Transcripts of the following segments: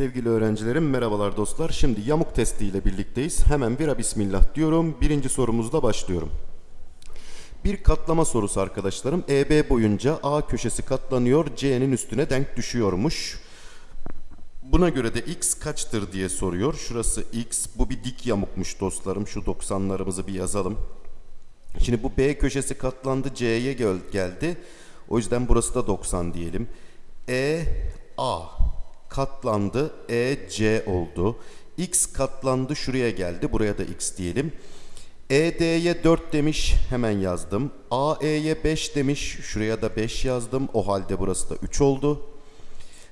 Sevgili öğrencilerim merhabalar dostlar. Şimdi yamuk testi ile birlikteyiz. Hemen bira bismillah diyorum. Birinci sorumuzda başlıyorum. Bir katlama sorusu arkadaşlarım. EB boyunca A köşesi katlanıyor, C'nin üstüne denk düşüyormuş. Buna göre de x kaçtır diye soruyor. Şurası x, bu bir dik yamukmuş dostlarım. Şu 90'larımızı bir yazalım. Şimdi bu B köşesi katlandı, C'ye gel- geldi. O yüzden burası da 90 diyelim. E A katlandı, E C oldu. X katlandı, şuraya geldi. Buraya da x diyelim. ED'ye 4 demiş, hemen yazdım. AE'ye 5 demiş, şuraya da 5 yazdım. O halde burası da 3 oldu.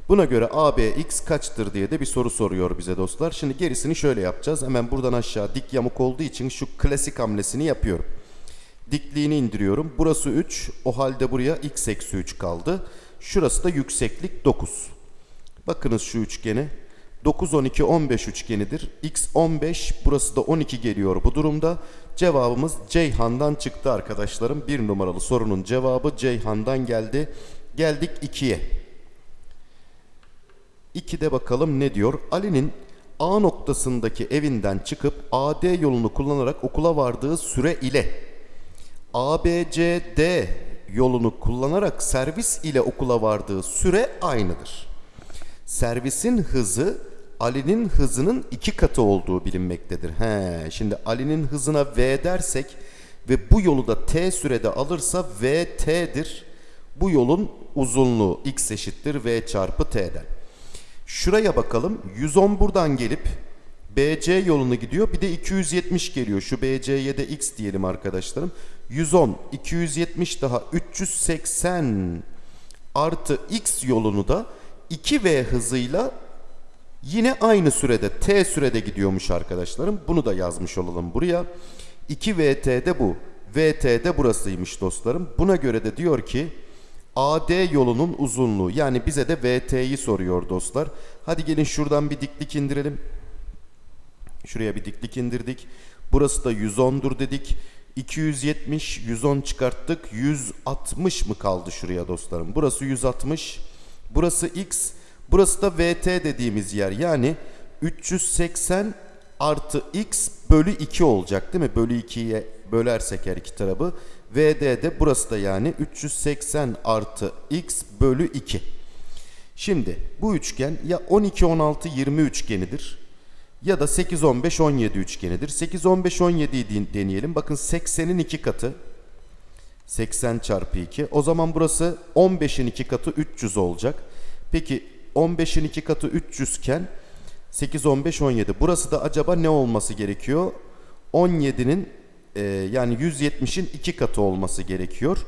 Buna göre AB x kaçtır diye de bir soru soruyor bize dostlar. Şimdi gerisini şöyle yapacağız. Hemen buradan aşağı dik yamuk olduğu için şu klasik hamlesini yapıyorum. Dikliğini indiriyorum. Burası 3. O halde buraya x eksi 3 kaldı. Şurası da yükseklik 9. Bakınız şu üçgene. 9, 12, 15 üçgenidir. X 15, burası da 12 geliyor bu durumda. Cevabımız Ceyhan'dan çıktı arkadaşlarım. Bir numaralı sorunun cevabı Ceyhan'dan geldi. Geldik 2'ye. 2'de bakalım ne diyor? Ali'nin A noktasındaki evinden çıkıp AD yolunu kullanarak okula vardığı süre ile ABCD yolunu kullanarak servis ile okula vardığı süre aynıdır. Servisin hızı Ali'nin hızının iki katı olduğu bilinmektedir. He, şimdi Ali'nin hızına V dersek ve bu yolu da T sürede alırsa VT'dir. Bu yolun uzunluğu x eşittir V çarpı T'den. Şuraya bakalım. 110 buradan gelip BC yolunu gidiyor. Bir de 270 geliyor. Şu BC'ye de x diyelim arkadaşlarım. 110, 270 daha 380 artı x yolunu da 2v hızıyla yine aynı sürede t sürede gidiyormuş arkadaşlarım. Bunu da yazmış olalım buraya. 2vt de bu. vt de burasıymış dostlarım. Buna göre de diyor ki AD yolunun uzunluğu yani bize de VT'yi soruyor dostlar. Hadi gelin şuradan bir diklik indirelim. Şuraya bir diklik indirdik. Burası da 110'dur dedik. 270, 110 çıkarttık. 160 mı kaldı şuraya dostlarım? Burası 160. Burası X. Burası da VT dediğimiz yer. Yani 380 artı X bölü 2 olacak değil mi? Bölü 2'ye bölersek her iki tarafı. VD de burası da yani 380 artı X bölü 2. Şimdi bu üçgen ya 12 16 20 üçgenidir ya da 8 15 17 üçgenidir. 8 15 17'yi deneyelim. Bakın 80'in 2 katı 80 çarpı 2. O zaman burası 15'in 2 katı 300 olacak. Peki 15'in 2 katı 300 iken 8 15 17. Burası da acaba ne olması gerekiyor? 17'nin e, yani 170'in 2 katı olması gerekiyor.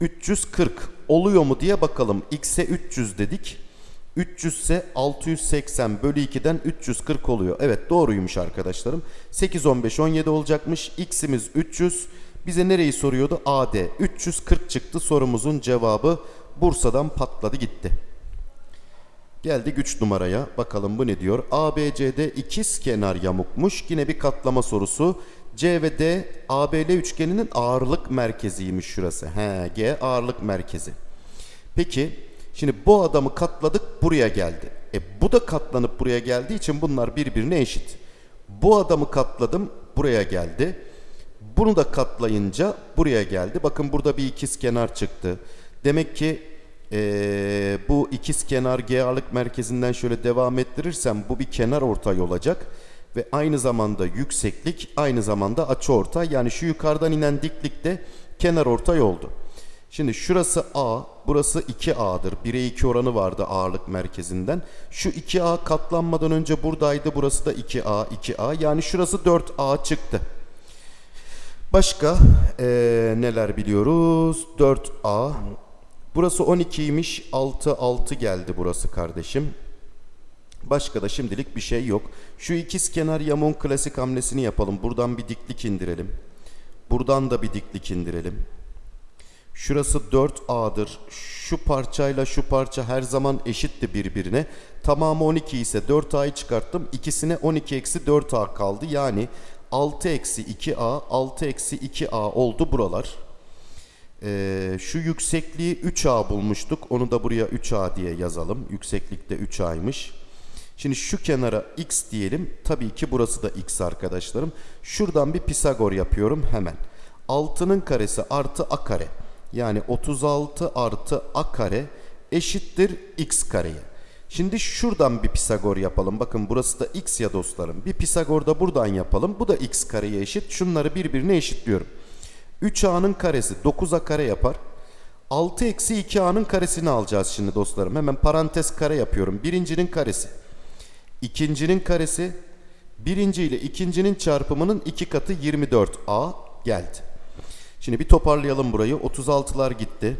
340 oluyor mu diye bakalım. X'e 300 dedik. 300 ise 680 bölü 2'den 340 oluyor. Evet doğruymuş arkadaşlarım. 8, 15, 17 olacakmış. X'imiz 300. Bize nereyi soruyordu? AD. 340 çıktı sorumuzun cevabı. Bursa'dan patladı gitti. Geldik 3 numaraya. Bakalım bu ne diyor? ABCD ikiz kenar yamukmuş. Yine bir katlama sorusu. C ve D ABL üçgeninin ağırlık merkeziymiş şurası. He, G ağırlık merkezi. Peki şimdi bu adamı katladık buraya geldi. E bu da katlanıp buraya geldiği için bunlar birbirine eşit. Bu adamı katladım buraya geldi. Bunu da katlayınca buraya geldi. Bakın burada bir ikiz kenar çıktı. Demek ki ee, bu ikiz kenar G ağırlık merkezinden şöyle devam ettirirsem bu bir kenar ortay olacak. Ve aynı zamanda yükseklik aynı zamanda açı ortay. Yani şu yukarıdan inen diklik de kenar ortay oldu. Şimdi şurası A, burası 2A'dır. 1'e 2 oranı vardı ağırlık merkezinden. Şu 2A katlanmadan önce buradaydı. Burası da 2A, 2A. Yani şurası 4A çıktı. Başka ee, neler biliyoruz? 4A. Burası 12'ymiş. 6, 6 geldi burası kardeşim. Başka da şimdilik bir şey yok. Şu ikiz kenar yamuğun klasik hamlesini yapalım. Buradan bir diklik indirelim. Buradan da bir diklik indirelim. Şurası 4A'dır. Şu parçayla şu parça her zaman eşitti birbirine. Tamamı 12 ise 4A'yı çıkarttım. İkisine 12 eksi 4A kaldı. Yani 6 eksi 2A, 6 eksi 2A oldu buralar. Ee, şu yüksekliği 3A bulmuştuk. Onu da buraya 3A diye yazalım. Yükseklik de 3A'ymış. Şimdi şu kenara x diyelim. Tabii ki burası da x arkadaşlarım. Şuradan bir Pisagor yapıyorum hemen. 6'nın karesi artı a kare. Yani 36 artı a kare eşittir x kareye. Şimdi şuradan bir Pisagor yapalım. Bakın burası da x ya dostlarım. Bir Pisagor da buradan yapalım. Bu da x kareye eşit. Şunları birbirine eşitliyorum. 3a'nın karesi 9a kare yapar. 6 eksi 2a'nın karesini alacağız şimdi dostlarım. Hemen parantez kare yapıyorum. Birincinin karesi. ikincinin karesi. Birinci ile ikincinin çarpımının iki katı 24a geldi. Şimdi bir toparlayalım burayı. 36'lar gitti.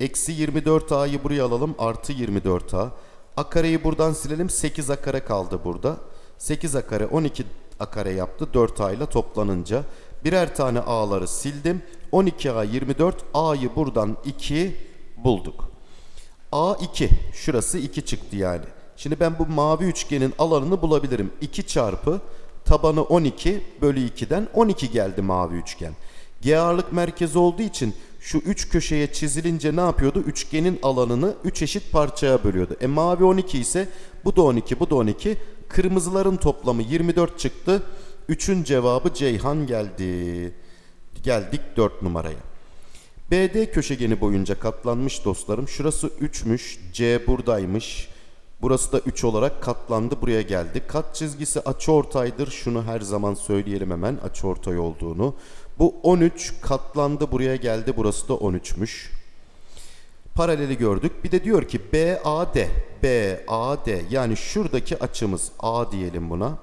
Eksi 24a'yı buraya alalım. Artı 24a. A kareyi buradan silelim. 8a kare kaldı burada. 8a kare 12 a kare yaptı. 4a ile toplanınca. Birer tane a'ları sildim. 12a 24. a'yı buradan 2 bulduk. A2. Şurası 2 çıktı yani. Şimdi ben bu mavi üçgenin alanını bulabilirim. 2 çarpı tabanı 12 bölü 2'den 12 geldi mavi üçgen. G ağırlık merkezi olduğu için şu üç köşeye çizilince ne yapıyordu? Üçgenin alanını 3 eşit parçaya bölüyordu. E mavi 12 ise bu da 12 bu da 12. Kırmızıların toplamı 24 çıktı. 3'ün cevabı Ceyhan geldi. Geldik 4 numaraya. BD köşegeni boyunca katlanmış dostlarım. Şurası 3'müş. C buradaymış. Burası da 3 olarak katlandı. Buraya geldi. Kat çizgisi açıortaydır. Şunu her zaman söyleyelim hemen açıortay olduğunu. Bu 13 katlandı. Buraya geldi. Burası da 13'müş. Paraleli gördük. Bir de diyor ki BAD. BAD yani şuradaki açımız A diyelim buna.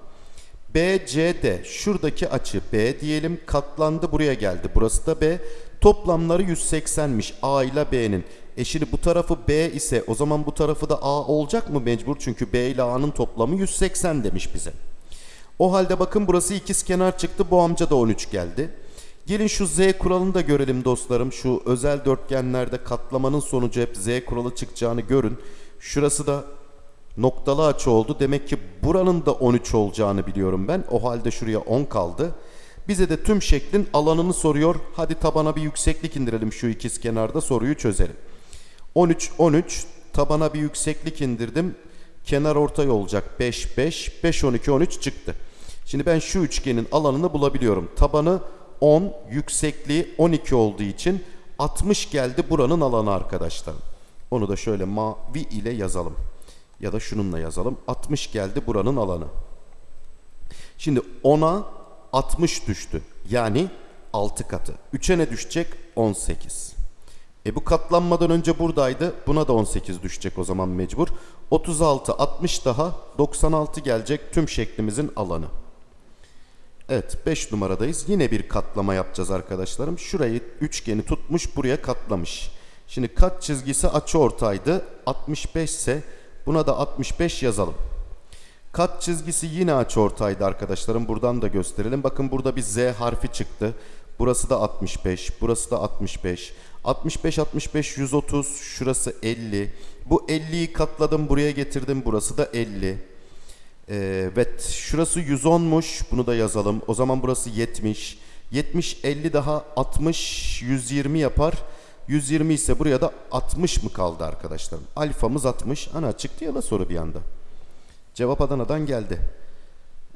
BCD şuradaki açı B diyelim katlandı buraya geldi. Burası da B. Toplamları 180'miş A ile B'nin. E şimdi bu tarafı B ise o zaman bu tarafı da A olacak mı mecbur? Çünkü B ile A'nın toplamı 180 demiş bize. O halde bakın burası ikiz kenar çıktı. Bu amca da 13 geldi. Gelin şu Z kuralını da görelim dostlarım. Şu özel dörtgenlerde katlamanın sonucu hep Z kuralı çıkacağını görün. Şurası da noktalı açı oldu. Demek ki buranın da 13 olacağını biliyorum ben. O halde şuraya 10 kaldı. Bize de tüm şeklin alanını soruyor. Hadi tabana bir yükseklik indirelim şu ikiz kenarda soruyu çözelim. 13 13 tabana bir yükseklik indirdim. Kenar ortay olacak 5 5 5 12 13 çıktı. Şimdi ben şu üçgenin alanını bulabiliyorum. Tabanı 10, yüksekliği 12 olduğu için 60 geldi buranın alanı arkadaşlar. Onu da şöyle mavi ile yazalım. Ya da şununla yazalım. 60 geldi buranın alanı. Şimdi 10'a 60 düştü. Yani 6 katı. 3'e ne düşecek? 18. E bu katlanmadan önce buradaydı. Buna da 18 düşecek o zaman mecbur. 36, 60 daha 96 gelecek tüm şeklimizin alanı. Evet 5 numaradayız. Yine bir katlama yapacağız arkadaşlarım. Şurayı üçgeni tutmuş buraya katlamış. Şimdi kat çizgisi açı ortaydı. 65 ise buna da 65 yazalım. Kat çizgisi yine açı ortaydı arkadaşlarım. Buradan da gösterelim. Bakın burada bir Z harfi çıktı. Burası da 65. Burası da 65. 65 65 130. Şurası 50. Bu 50'yi katladım buraya getirdim. Burası da 50. Evet şurası 110'muş bunu da yazalım. O zaman burası 70. 70 50 daha 60 120 yapar. 120 ise buraya da 60 mı kaldı arkadaşlarım? Alfamız 60. Ana çıktı ya da soru bir anda. Cevap Adana'dan geldi.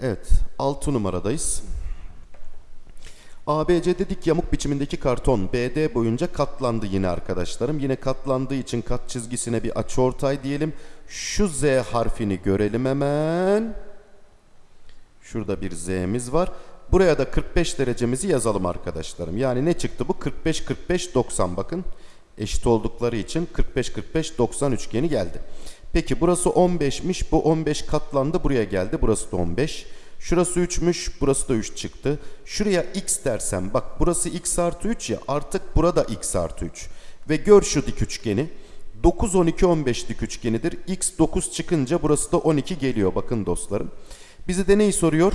Evet 6 numaradayız. ABC dedik yamuk biçimindeki karton BD boyunca katlandı yine arkadaşlarım. Yine katlandığı için kat çizgisine bir açıortay diyelim. Şu Z harfini görelim hemen. Şurada bir Z'miz var. Buraya da 45 derecemizi yazalım arkadaşlarım. Yani ne çıktı bu? 45 45 90 bakın. Eşit oldukları için 45 45 90 üçgeni geldi. Peki burası 15'miş. Bu 15 katlandı buraya geldi. Burası da 15. Şurası 3'müş. Burası da 3 çıktı. Şuraya x dersem bak burası x artı 3 ya artık burada x artı 3. Ve gör şu dik üçgeni. 9 12 15 dik üçgenidir. X 9 çıkınca burası da 12 geliyor bakın dostlarım. Bize de neyi soruyor?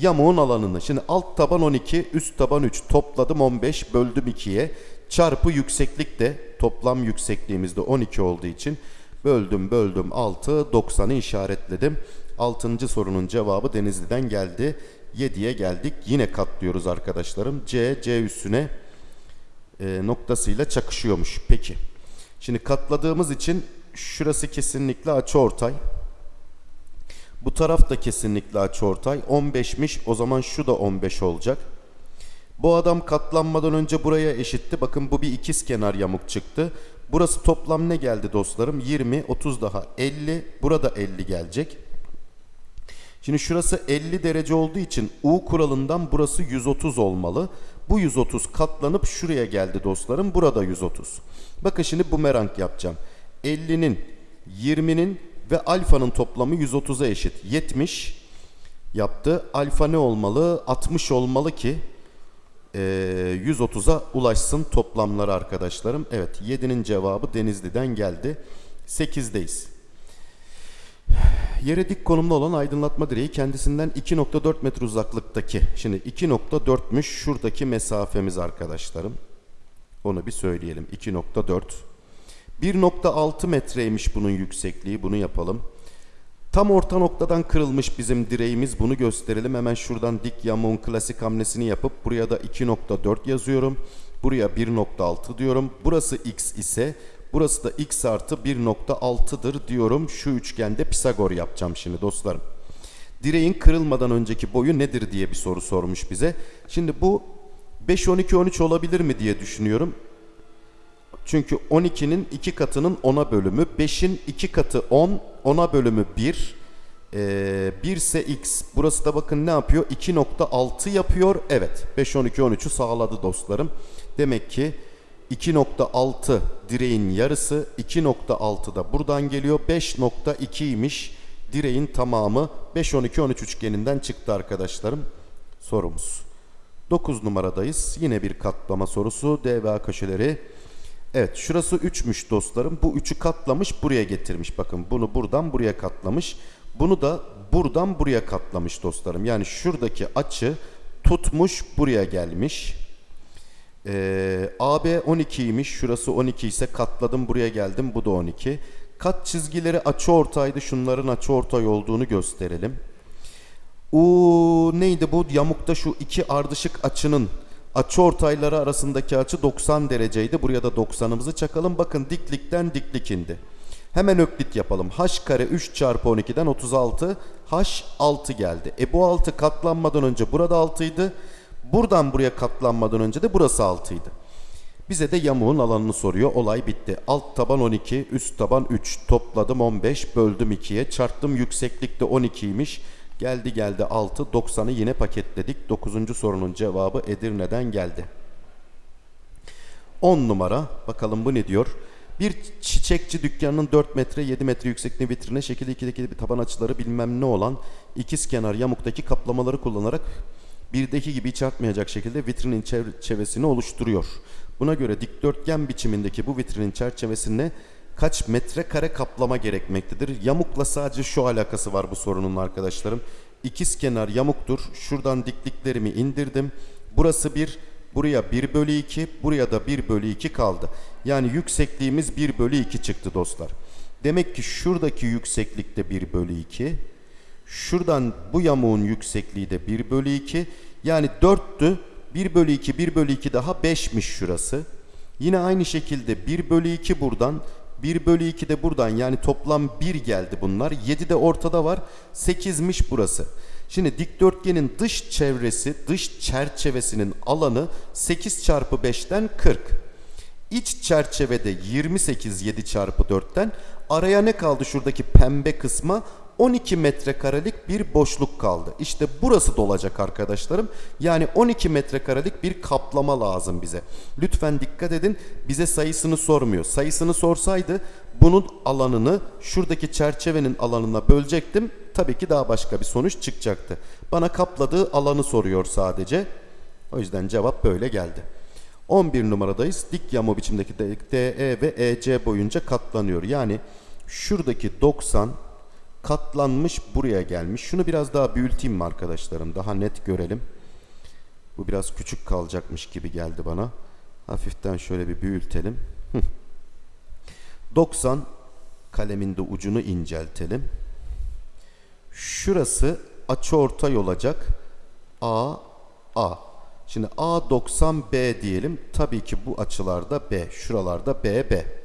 Yamuğun alanını. Şimdi alt taban 12, üst taban 3. Topladım 15, böldüm 2'ye. Çarpı yükseklik de toplam yüksekliğimizde 12 olduğu için böldüm böldüm 6, 90'ı işaretledim. 6. sorunun cevabı Denizli'den geldi. 7'ye geldik. Yine katlıyoruz arkadaşlarım. C, C üstüne e, noktasıyla çakışıyormuş. Peki. Şimdi katladığımız için şurası kesinlikle açıortay. Bu taraf da kesinlikle açıortay. 15'miş. O zaman şu da 15 olacak. Bu adam katlanmadan önce buraya eşitti. Bakın bu bir ikiz kenar yamuk çıktı. Burası toplam ne geldi dostlarım? 20, 30 daha 50. Burada 50 gelecek. Şimdi şurası 50 derece olduğu için U kuralından burası 130 olmalı. Bu 130 katlanıp şuraya geldi dostlarım. Burada 130. Bakın şimdi bumerang yapacağım. 50'nin, 20'nin ve alfanın toplamı 130'a eşit. 70 yaptı. Alfa ne olmalı? 60 olmalı ki e, 130'a ulaşsın toplamları arkadaşlarım. Evet 7'nin cevabı Denizli'den geldi. 8'deyiz. Yere dik konumda olan aydınlatma direği kendisinden 2.4 metre uzaklıktaki. Şimdi 2.4'müş şuradaki mesafemiz arkadaşlarım. Onu bir söyleyelim. 2.4. 1.6 metreymiş bunun yüksekliği. Bunu yapalım. Tam orta noktadan kırılmış bizim direğimiz. Bunu gösterelim. Hemen şuradan dik yamuğun klasik hamlesini yapıp buraya da 2.4 yazıyorum. Buraya 1.6 diyorum. Burası x ise burası da x artı 1.6'dır diyorum. Şu üçgende Pisagor yapacağım şimdi dostlarım. Direğin kırılmadan önceki boyu nedir diye bir soru sormuş bize. Şimdi bu 5, 12, 13 olabilir mi diye düşünüyorum. Çünkü 12'nin 2 katının 10'a bölümü. 5'in 2 katı 10. 10'a bölümü 1. Ee, 1 ise x. Burası da bakın ne yapıyor? 2.6 yapıyor. Evet. 5, 12, 13'ü sağladı dostlarım. Demek ki 2.6 direğin yarısı. 2.6 da buradan geliyor. 5.2'ymiş direğin tamamı. 5, 12, 13 üçgeninden çıktı arkadaşlarım. Sorumuz. 9 numaradayız. Yine bir katlama sorusu. DVA köşeleri. Evet şurası 3'müş dostlarım. Bu 3'ü katlamış buraya getirmiş. Bakın bunu buradan buraya katlamış. Bunu da buradan buraya katlamış dostlarım. Yani şuradaki açı tutmuş buraya gelmiş. Ee, AB 12'ymiş. Şurası 12 ise katladım buraya geldim. Bu da 12. Kat çizgileri açı ortaydı. Şunların açı ortay olduğunu gösterelim. U neydi bu? Yamukta şu iki ardışık açının açı ortayları arasındaki açı 90 dereceydi. Buraya da 90'ımızı çakalım. Bakın diklikten diklik indi. Hemen öklit yapalım. H kare 3 çarpı 12'den 36. H 6 geldi. E bu 6 katlanmadan önce burada 6 idi. Buradan buraya katlanmadan önce de burası 6 idi. Bize de yamuğun alanını soruyor. Olay bitti. Alt taban 12, üst taban 3. Topladım 15, böldüm 2'ye. Çarptım yükseklikte 12'ymiş. Geldi geldi 6. 90'ı yine paketledik. 9. sorunun cevabı Edirne'den geldi. 10 numara. Bakalım bu ne diyor? Bir çiçekçi dükkanının 4 metre 7 metre yüksekliği vitrine şekilde 2'deki bir taban açıları bilmem ne olan ikiz kenar yamuktaki kaplamaları kullanarak birdeki gibi hiç artmayacak şekilde vitrinin çerçevesini oluşturuyor. Buna göre dikdörtgen biçimindeki bu vitrinin çerçevesine kaç metrekare kaplama gerekmektedir? Yamukla sadece şu alakası var bu sorunun arkadaşlarım. İkiz kenar yamuktur. Şuradan dikliklerimi indirdim. Burası 1, buraya 1 bölü 2, buraya da 1 bölü 2 kaldı. Yani yüksekliğimiz 1 bölü 2 çıktı dostlar. Demek ki şuradaki yükseklikte 1 bölü 2. Şuradan bu yamuğun yüksekliği de 1 bölü 2. Yani 4'tü. 1 bölü 2, 1 bölü 2 daha 5'miş şurası. Yine aynı şekilde 1 bölü 2 buradan, 1 bölü 2 de buradan yani toplam 1 geldi bunlar. 7 de ortada var. 8'miş burası. Şimdi dikdörtgenin dış çevresi, dış çerçevesinin alanı 8 çarpı 5'ten 40. İç çerçevede 28 7 çarpı 4'ten araya ne kaldı şuradaki pembe kısma? 12 metrekarelik bir boşluk kaldı. İşte burası dolacak arkadaşlarım. Yani 12 metrekarelik bir kaplama lazım bize. Lütfen dikkat edin. Bize sayısını sormuyor. Sayısını sorsaydı bunun alanını şuradaki çerçevenin alanına bölecektim. Tabii ki daha başka bir sonuç çıkacaktı. Bana kapladığı alanı soruyor sadece. O yüzden cevap böyle geldi. 11 numaradayız. Dik yama biçimdeki DE ve EC boyunca katlanıyor. Yani şuradaki 90 katlanmış buraya gelmiş. Şunu biraz daha büyüteyim mi arkadaşlarım? Daha net görelim. Bu biraz küçük kalacakmış gibi geldi bana. Hafiften şöyle bir büyütelim. 90 kalemin de ucunu inceltelim. Şurası açıortay olacak. A, A. Şimdi A 90 B diyelim. Tabii ki bu açılarda B. Şuralarda B, B.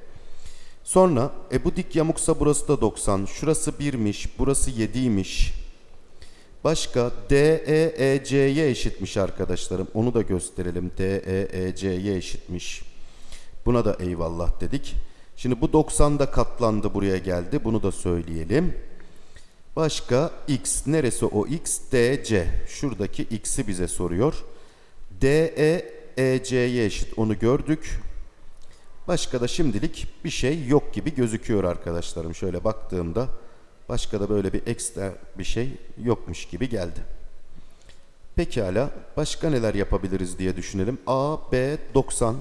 Sonra e bu dik yamuksa burası da 90. Şurası 1'miş. Burası 7'ymiş. Başka DEEC'ye eşitmiş arkadaşlarım. Onu da gösterelim. DEEC'ye eşitmiş. Buna da eyvallah dedik. Şimdi bu 90 da katlandı buraya geldi. Bunu da söyleyelim. Başka x neresi o x? DC. Şuradaki x'i bize soruyor. DE EC'ye eşit onu gördük. Başka da şimdilik bir şey yok gibi gözüküyor arkadaşlarım. Şöyle baktığımda başka da böyle bir ekstra bir şey yokmuş gibi geldi. Pekala başka neler yapabiliriz diye düşünelim. A, B, 90.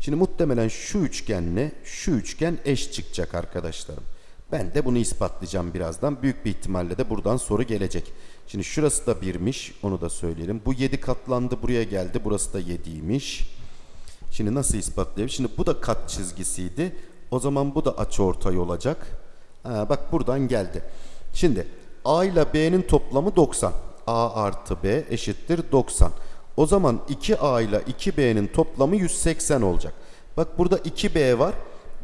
Şimdi muhtemelen şu üçgenle şu üçgen eş çıkacak arkadaşlarım. Ben de bunu ispatlayacağım birazdan. Büyük bir ihtimalle de buradan soru gelecek. Şimdi şurası da birmiş. Onu da söyleyelim. Bu 7 katlandı buraya geldi. Burası da 7'ymiş. Şimdi nasıl ispatlayayım? Şimdi bu da kat çizgisiydi. O zaman bu da açıortay olacak. Ha, bak buradan geldi. Şimdi A ile B'nin toplamı 90. A artı B eşittir 90. O zaman 2A ile 2B'nin toplamı 180 olacak. Bak burada 2B var.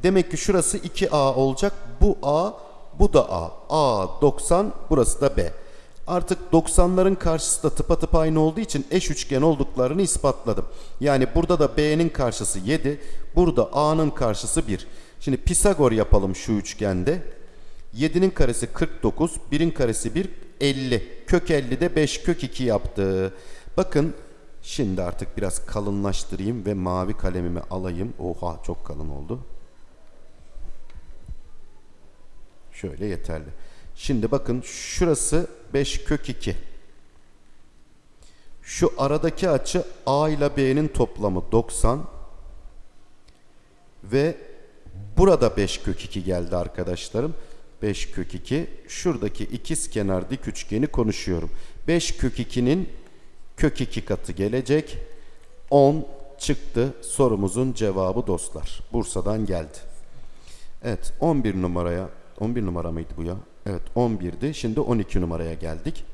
Demek ki şurası 2A olacak. Bu A, bu da A. A 90, burası da B. Artık 90'ların karşısı da tıpatıp aynı olduğu için eş üçgen olduklarını ispatladım. Yani burada da B'nin karşısı 7, burada A'nın karşısı 1. Şimdi Pisagor yapalım şu üçgende. 7'nin karesi 49, 1'in karesi 1, 50. Kök 50 de 5 kök 2 yaptı. Bakın şimdi artık biraz kalınlaştırayım ve mavi kalemimi alayım. Oha çok kalın oldu. Şöyle yeterli. Şimdi bakın şurası 5 kök 2. Şu aradaki açı A ile B'nin toplamı 90. Ve burada 5 kök 2 geldi arkadaşlarım. 5 kök 2. Şuradaki ikiz kenar dik üçgeni konuşuyorum. 5 kök 2'nin kök 2 katı gelecek. 10 çıktı sorumuzun cevabı dostlar. Bursa'dan geldi. Evet 11 numaraya 11 numara mıydı bu ya? Evet 11'di. Şimdi 12 numaraya geldik.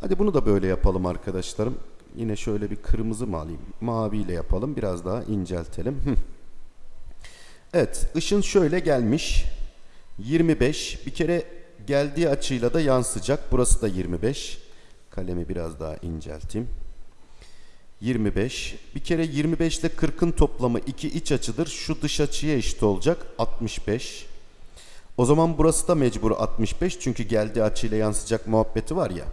Hadi bunu da böyle yapalım arkadaşlarım. Yine şöyle bir kırmızı mı alayım? Mavi ile yapalım. Biraz daha inceltelim. Evet ışın şöyle gelmiş. 25. Bir kere geldiği açıyla da yansıyacak. Burası da 25. Kalemi biraz daha incelteyim. 25. Bir kere 25 ile 40'ın toplamı iki iç açıdır. Şu dış açıya eşit olacak. 65. O zaman burası da mecbur 65 çünkü geldiği açıyla yansıyacak muhabbeti var ya.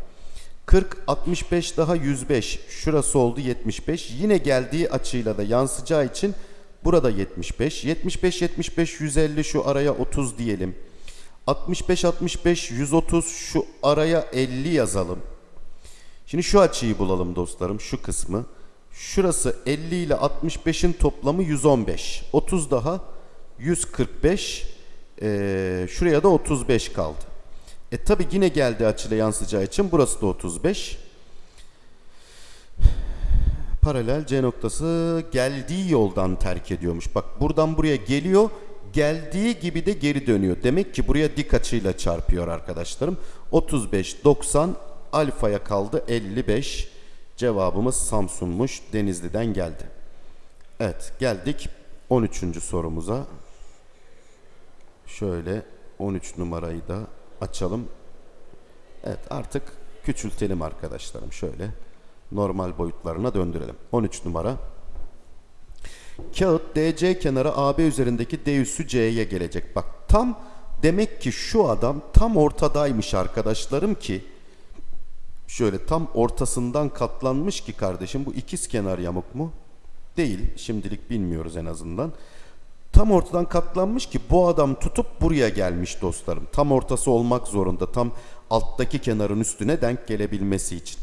40, 65 daha 105. Şurası oldu 75. Yine geldiği açıyla da yansıyacağı için burada 75. 75, 75, 150 şu araya 30 diyelim. 65, 65, 130 şu araya 50 yazalım. Şimdi şu açıyı bulalım dostlarım şu kısmı. Şurası 50 ile 65'in toplamı 115. 30 daha 145. Ee, şuraya da 35 kaldı. E tabi yine geldi açıyla yansıyacağı için burası da 35. Paralel C noktası geldiği yoldan terk ediyormuş. Bak buradan buraya geliyor. Geldiği gibi de geri dönüyor. Demek ki buraya dik açıyla çarpıyor arkadaşlarım. 35, 90 alfaya kaldı 55. Cevabımız Samsun'muş. Denizli'den geldi. Evet geldik 13. sorumuza. Şöyle 13 numarayı da açalım. Evet artık küçültelim arkadaşlarım. Şöyle normal boyutlarına döndürelim. 13 numara. Kağıt DC kenarı AB üzerindeki D üssü C'ye gelecek. Bak tam demek ki şu adam tam ortadaymış arkadaşlarım ki şöyle tam ortasından katlanmış ki kardeşim bu ikiz kenar yamuk mu? Değil. Şimdilik bilmiyoruz en azından tam ortadan katlanmış ki bu adam tutup buraya gelmiş dostlarım. Tam ortası olmak zorunda. Tam alttaki kenarın üstüne denk gelebilmesi için.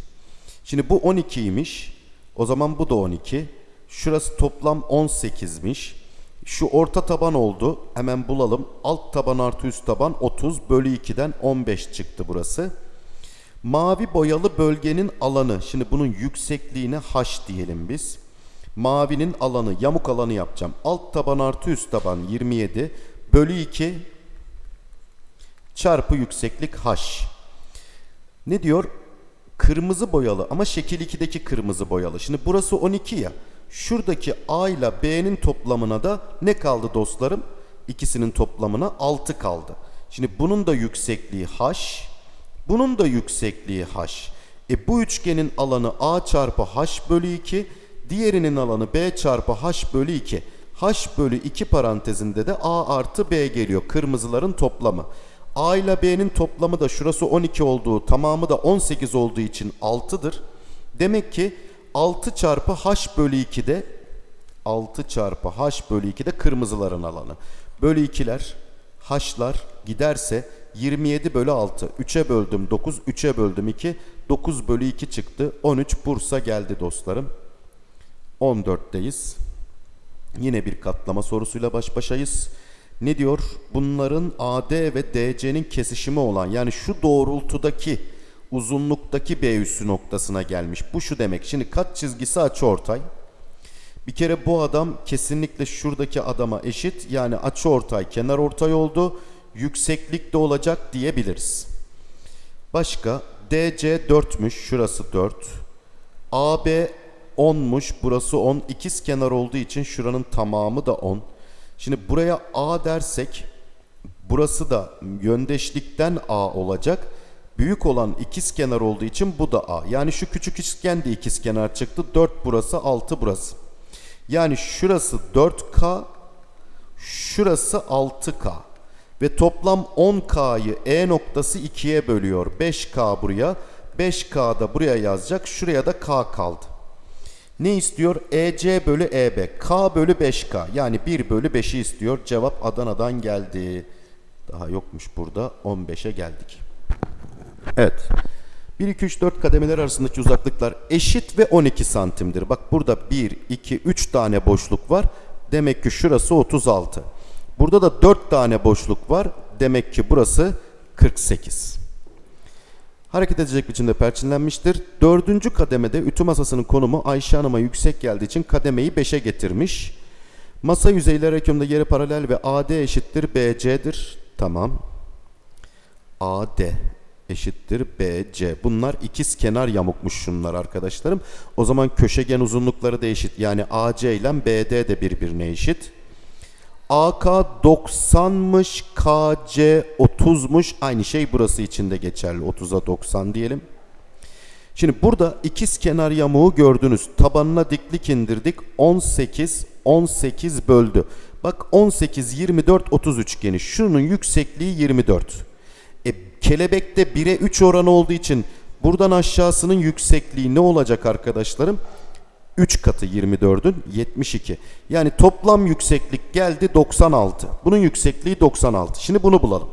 Şimdi bu 12'ymiş. O zaman bu da 12. Şurası toplam 18'miş. Şu orta taban oldu. Hemen bulalım. Alt taban artı üst taban 30 bölü 2'den 15 çıktı burası. Mavi boyalı bölgenin alanı. Şimdi bunun yüksekliğine h diyelim biz. Mavinin alanı, yamuk alanı yapacağım. Alt taban artı üst taban 27 bölü 2 çarpı yükseklik h. Ne diyor? Kırmızı boyalı ama şekil 2'deki kırmızı boyalı. Şimdi burası 12 ya. Şuradaki A ile B'nin toplamına da ne kaldı dostlarım? İkisinin toplamına 6 kaldı. Şimdi bunun da yüksekliği h, bunun da yüksekliği h. E bu üçgenin alanı a çarpı h bölü 2, diğerinin alanı b çarpı h bölü 2. h bölü 2 parantezinde de a artı b geliyor. Kırmızıların toplamı. a ile b'nin toplamı da şurası 12 olduğu, tamamı da 18 olduğu için 6'dır. Demek ki 6 çarpı h bölü 2'de 6 çarpı h bölü 2 de kırmızıların alanı. Bölü 2'ler h'lar giderse 27 bölü 6. 3'e böldüm 9, 3'e böldüm 2. 9 bölü 2 çıktı. 13 Bursa geldi dostlarım. 14'teyiz. Yine bir katlama sorusuyla baş başayız. Ne diyor? Bunların AD ve DC'nin kesişimi olan yani şu doğrultudaki uzunluktaki B üssü noktasına gelmiş. Bu şu demek. Şimdi kat çizgisi açıortay. Bir kere bu adam kesinlikle şuradaki adama eşit. Yani açıortay kenar ortay oldu. Yükseklik de olacak diyebiliriz. Başka DC 4'müş. Şurası 4. AB 10'muş. Burası 10. İkiz kenar olduğu için şuranın tamamı da 10. Şimdi buraya A dersek burası da yöndeşlikten A olacak. Büyük olan ikiz kenar olduğu için bu da A. Yani şu küçük üçgen de ikiz kenar çıktı. 4 burası 6 burası. Yani şurası 4K, şurası 6K. Ve toplam 10K'yı E noktası 2'ye bölüyor. 5K buraya, 5K da buraya yazacak. Şuraya da K kaldı. Ne istiyor? EC bölü EB. K bölü 5K. Yani 1 bölü 5'i istiyor. Cevap Adana'dan geldi. Daha yokmuş burada. 15'e geldik. Evet. 1, 2, 3, 4 kademeler arasındaki uzaklıklar eşit ve 12 santimdir. Bak burada 1, 2, 3 tane boşluk var. Demek ki şurası 36. Burada da 4 tane boşluk var. Demek ki burası 48. Hareket edecek biçimde perçinlenmiştir. Dördüncü kademede ütü masasının konumu Ayşe Hanım'a yüksek geldiği için kademeyi 5'e getirmiş. Masa yüzeyleri hükümde yere paralel ve AD eşittir BC'dir. Tamam. AD eşittir BC. Bunlar ikiz kenar yamukmuş şunlar arkadaşlarım. O zaman köşegen uzunlukları da eşit. Yani AC ile BD de birbirine eşit. AK 90'mış, KC 30'muş. Aynı şey burası için de geçerli. 30'a 90 diyelim. Şimdi burada ikiz kenar yamuğu gördünüz. Tabanına diklik indirdik. 18, 18 böldü. Bak 18, 24, 30 üçgeni. Şunun yüksekliği 24. E, kelebekte 1'e 3 oranı olduğu için buradan aşağısının yüksekliği ne olacak arkadaşlarım? 3 katı 24'ün 72. Yani toplam yükseklik geldi 96. Bunun yüksekliği 96. Şimdi bunu bulalım.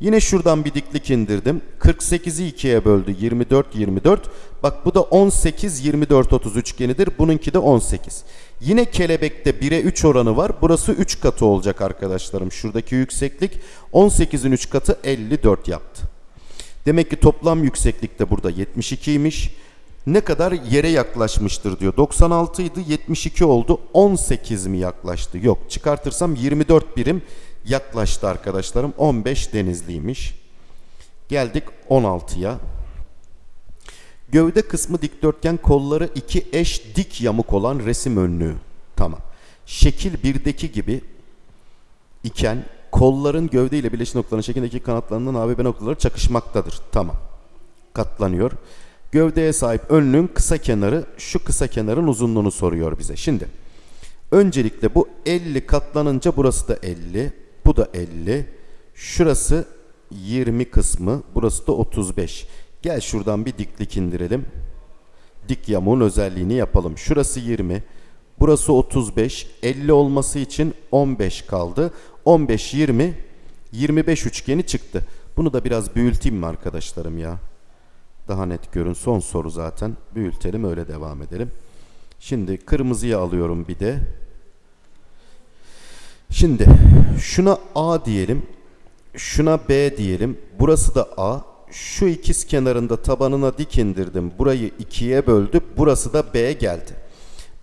Yine şuradan bir diklik indirdim. 48'i 2'ye böldü. 24 24. Bak bu da 18 24 30 üçgenidir. Bununki de 18. Yine kelebekte 1'e 3 oranı var. Burası 3 katı olacak arkadaşlarım. Şuradaki yükseklik 18'in 3 katı 54 yaptı. Demek ki toplam yükseklik de burada 72'ymiş ne kadar yere yaklaşmıştır diyor. 96 idi 72 oldu 18 mi yaklaştı? Yok çıkartırsam 24 birim yaklaştı arkadaşlarım 15 denizliymiş. Geldik 16'ya. Gövde kısmı dikdörtgen kolları iki eş dik yamuk olan resim önlüğü. Tamam. Şekil 1'deki gibi iken kolların gövde ile birleşim noktalarının şekildeki kanatlarının AB noktaları çakışmaktadır. Tamam. Katlanıyor. Gövdeye sahip önlüğün kısa kenarı şu kısa kenarın uzunluğunu soruyor bize. Şimdi öncelikle bu 50 katlanınca burası da 50. Bu da 50. Şurası 20 kısmı. Burası da 35. Gel şuradan bir diklik indirelim. Dik yamuğun özelliğini yapalım. Şurası 20. Burası 35. 50 olması için 15 kaldı. 15, 20, 25 üçgeni çıktı. Bunu da biraz büyüteyim mi arkadaşlarım ya? Daha net görün. Son soru zaten. Büyütelim öyle devam edelim. Şimdi kırmızıya alıyorum bir de. Şimdi şuna A diyelim. Şuna B diyelim. Burası da A. Şu ikiz kenarında tabanına dik indirdim. Burayı ikiye böldü. Burası da B geldi.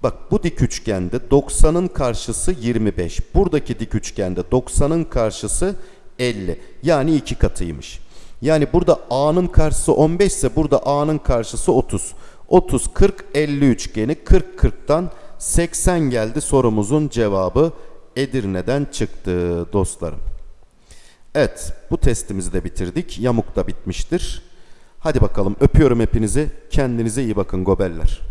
Bak bu dik üçgende 90'ın karşısı 25. Buradaki dik üçgende 90'ın karşısı 50. Yani iki katıymış. Yani burada A'nın karşısı 15 ise burada A'nın karşısı 30. 30, 40, 50 üçgeni 40, 40'tan 80 geldi sorumuzun cevabı Edirne'den çıktı dostlarım. Evet bu testimizi de bitirdik. Yamuk da bitmiştir. Hadi bakalım öpüyorum hepinizi. Kendinize iyi bakın gobeller.